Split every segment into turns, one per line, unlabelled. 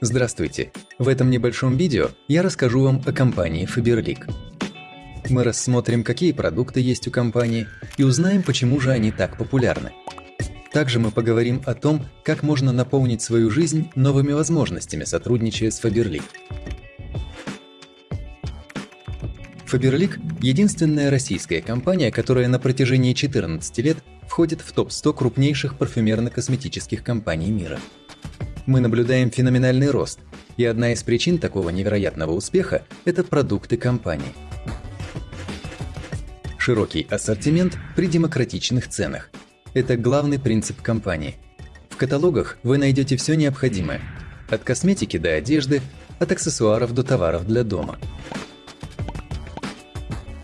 Здравствуйте! В этом небольшом видео я расскажу вам о компании Faberlic. Мы рассмотрим, какие продукты есть у компании и узнаем, почему же они так популярны. Также мы поговорим о том, как можно наполнить свою жизнь новыми возможностями, сотрудничая с Faberlic. Faberlic – единственная российская компания, которая на протяжении 14 лет входит в топ-100 крупнейших парфюмерно-косметических компаний мира – мы наблюдаем феноменальный рост, и одна из причин такого невероятного успеха – это продукты компании. Широкий ассортимент при демократичных ценах – это главный принцип компании. В каталогах вы найдете все необходимое – от косметики до одежды, от аксессуаров до товаров для дома.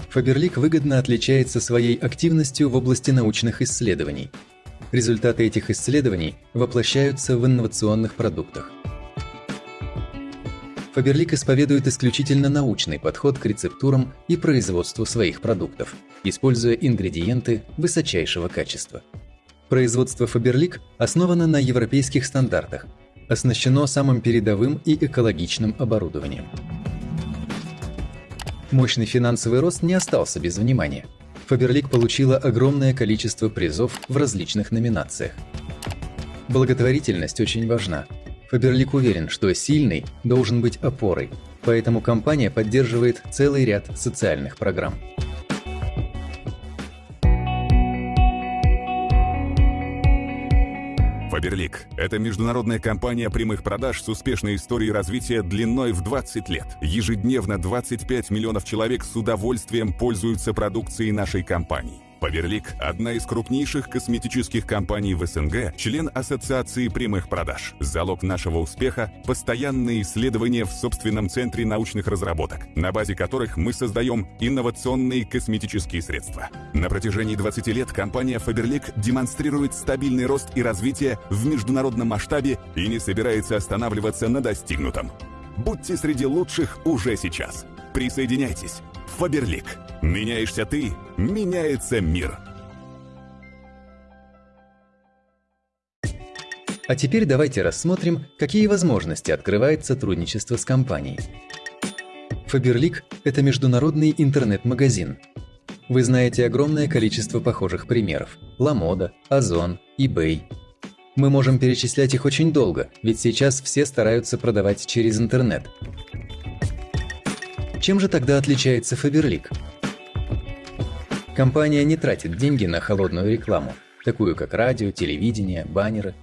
Фаберлик выгодно отличается своей активностью в области научных исследований – Результаты этих исследований воплощаются в инновационных продуктах. Фаберлик исповедует исключительно научный подход к рецептурам и производству своих продуктов, используя ингредиенты высочайшего качества. Производство Фаберлик основано на европейских стандартах, оснащено самым передовым и экологичным оборудованием. Мощный финансовый рост не остался без внимания – Фаберлик получила огромное количество призов в различных номинациях. Благотворительность очень важна. Фаберлик уверен, что сильный должен быть опорой, поэтому компания поддерживает целый ряд социальных программ.
Фаберлик – это международная компания прямых продаж с успешной историей развития длиной в 20 лет. Ежедневно 25 миллионов человек с удовольствием пользуются продукцией нашей компании. Паверлик – одна из крупнейших косметических компаний в СНГ, член Ассоциации прямых продаж. Залог нашего успеха – постоянные исследования в собственном центре научных разработок, на базе которых мы создаем инновационные косметические средства. На протяжении 20 лет компания Faberlic демонстрирует стабильный рост и развитие в международном масштабе и не собирается останавливаться на достигнутом. Будьте среди лучших уже сейчас. Присоединяйтесь. Фаберлик. Меняешься ты, меняется мир.
А теперь давайте рассмотрим, какие возможности открывает сотрудничество с компанией. Фаберлик – это международный интернет-магазин. Вы знаете огромное количество похожих примеров – Ламода, Озон, eBay. Мы можем перечислять их очень долго, ведь сейчас все стараются продавать через интернет. Чем же тогда отличается Фаберлик? Компания не тратит деньги на холодную рекламу, такую как радио, телевидение, баннеры.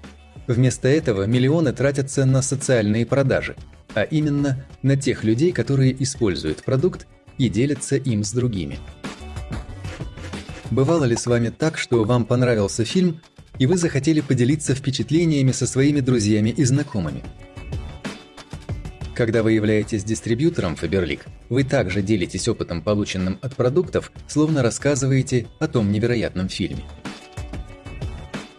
Вместо этого миллионы тратятся на социальные продажи, а именно на тех людей, которые используют продукт и делятся им с другими. Бывало ли с вами так, что вам понравился фильм, и вы захотели поделиться впечатлениями со своими друзьями и знакомыми? Когда вы являетесь дистрибьютором Faberlic, вы также делитесь опытом, полученным от продуктов, словно рассказываете о том невероятном фильме.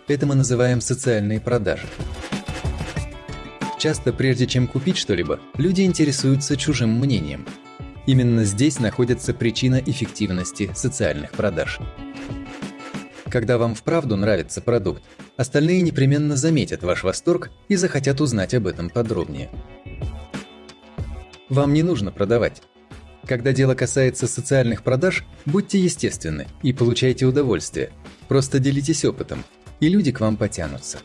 Это мы называем социальные продажи. Часто прежде чем купить что-либо, люди интересуются чужим мнением. Именно здесь находится причина эффективности социальных продаж. Когда вам вправду нравится продукт, остальные непременно заметят ваш восторг и захотят узнать об этом подробнее. Вам не нужно продавать. Когда дело касается социальных продаж, будьте естественны и получайте удовольствие. Просто делитесь опытом, и люди к вам потянутся.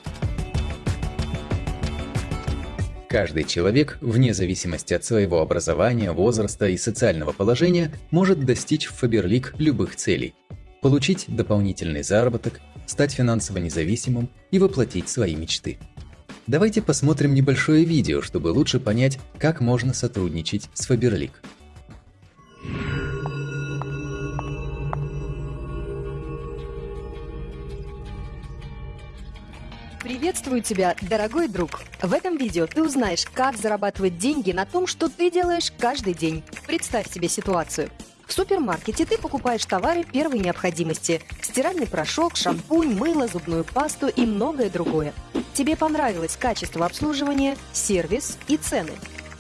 Каждый человек, вне зависимости от своего образования, возраста и социального положения, может достичь в Фаберлик любых целей. Получить дополнительный заработок, стать финансово независимым и воплотить свои мечты. Давайте посмотрим небольшое видео, чтобы лучше понять, как можно сотрудничать с Faberlic.
Приветствую тебя, дорогой друг! В этом видео ты узнаешь, как зарабатывать деньги на том, что ты делаешь каждый день. Представь себе ситуацию. В супермаркете ты покупаешь товары первой необходимости – стиральный порошок, шампунь, мыло, зубную пасту и многое другое – Тебе понравилось качество обслуживания, сервис и цены.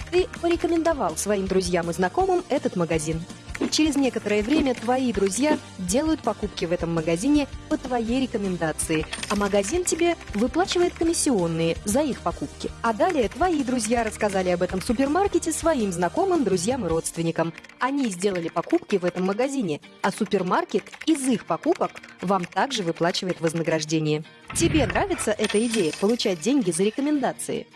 Ты порекомендовал своим друзьям и знакомым этот магазин. Через некоторое время твои друзья делают покупки в этом магазине по твоей рекомендации, а магазин тебе выплачивает комиссионные за их покупки. А далее твои друзья рассказали об этом супермаркете своим знакомым, друзьям и родственникам. Они сделали покупки в этом магазине, а супермаркет из их покупок вам также выплачивает вознаграждение. Тебе нравится эта идея – получать деньги за рекомендации?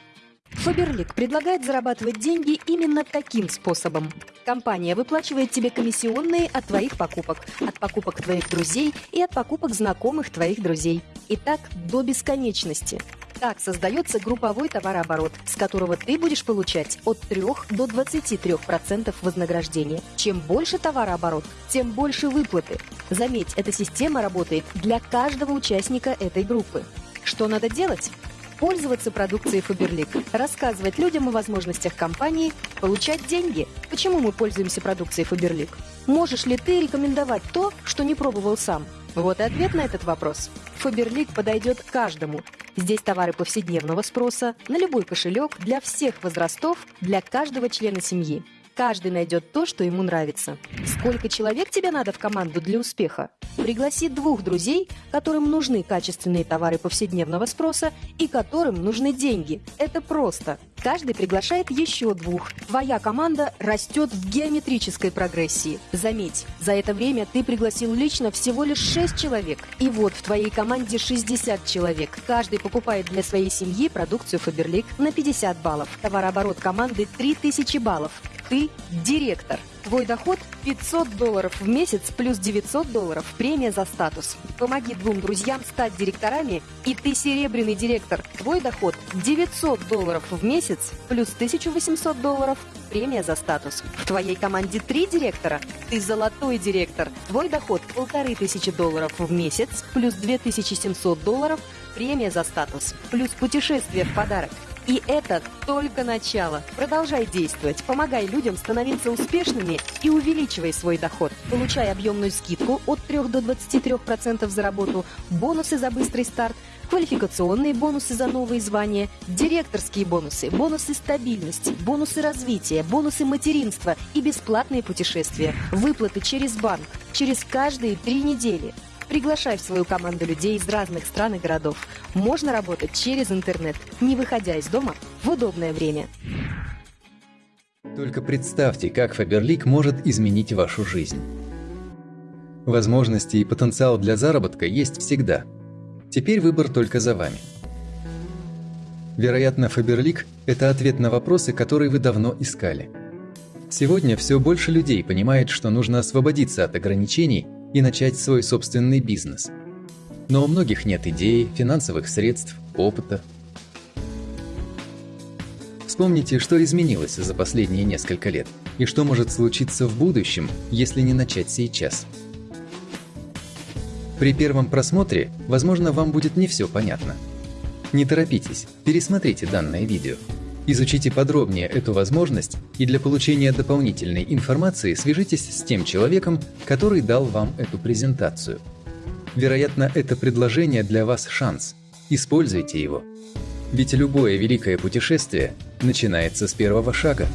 Фаберлик предлагает зарабатывать деньги именно таким способом. Компания выплачивает тебе комиссионные от твоих покупок, от покупок твоих друзей и от покупок знакомых твоих друзей. И так до бесконечности. Так создается групповой товарооборот, с которого ты будешь получать от 3 до 23% вознаграждения. Чем больше товарооборот, тем больше выплаты. Заметь, эта система работает для каждого участника этой группы. Что надо делать? пользоваться продукцией Faberlic, рассказывать людям о возможностях компании, получать деньги. Почему мы пользуемся продукцией Faberlic? Можешь ли ты рекомендовать то, что не пробовал сам? Вот и ответ на этот вопрос. Faberlic подойдет каждому. Здесь товары повседневного спроса, на любой кошелек, для всех возрастов, для каждого члена семьи. Каждый найдет то, что ему нравится. Сколько человек тебе надо в команду для успеха? Пригласи двух друзей, которым нужны качественные товары повседневного спроса и которым нужны деньги. Это просто. Каждый приглашает еще двух. Твоя команда растет в геометрической прогрессии. Заметь, за это время ты пригласил лично всего лишь 6 человек. И вот в твоей команде 60 человек. Каждый покупает для своей семьи продукцию Faberlic на 50 баллов. Товарооборот команды 3000 баллов. Ты директор. Твой доход 500 долларов в месяц плюс 900 долларов премия за статус. Помоги двум друзьям стать директорами, и ты серебряный директор. Твой доход 900 долларов в месяц плюс 1800 долларов премия за статус. В твоей команде три директора. Ты золотой директор. Твой доход полторы тысячи долларов в месяц плюс 2700 долларов премия за статус. Плюс путешествие в подарок. И это только начало. Продолжай действовать, помогай людям становиться успешными и увеличивай свой доход. Получай объемную скидку от 3 до 23% за работу, бонусы за быстрый старт, квалификационные бонусы за новые звания, директорские бонусы, бонусы стабильности, бонусы развития, бонусы материнства и бесплатные путешествия, выплаты через банк, через каждые три недели – Приглашай в свою команду людей из разных стран и городов. Можно работать через интернет, не выходя из дома в удобное время.
Только представьте, как Faberlic может изменить вашу жизнь. Возможности и потенциал для заработка есть всегда. Теперь выбор только за вами. Вероятно, Faberlic – это ответ на вопросы, которые вы давно искали. Сегодня все больше людей понимает, что нужно освободиться от ограничений – и начать свой собственный бизнес. Но у многих нет идей, финансовых средств, опыта. Вспомните, что изменилось за последние несколько лет, и что может случиться в будущем, если не начать сейчас. При первом просмотре, возможно, вам будет не все понятно. Не торопитесь, пересмотрите данное видео. Изучите подробнее эту возможность и для получения дополнительной информации свяжитесь с тем человеком, который дал вам эту презентацию. Вероятно, это предложение для вас шанс. Используйте его. Ведь любое великое путешествие начинается с первого шага.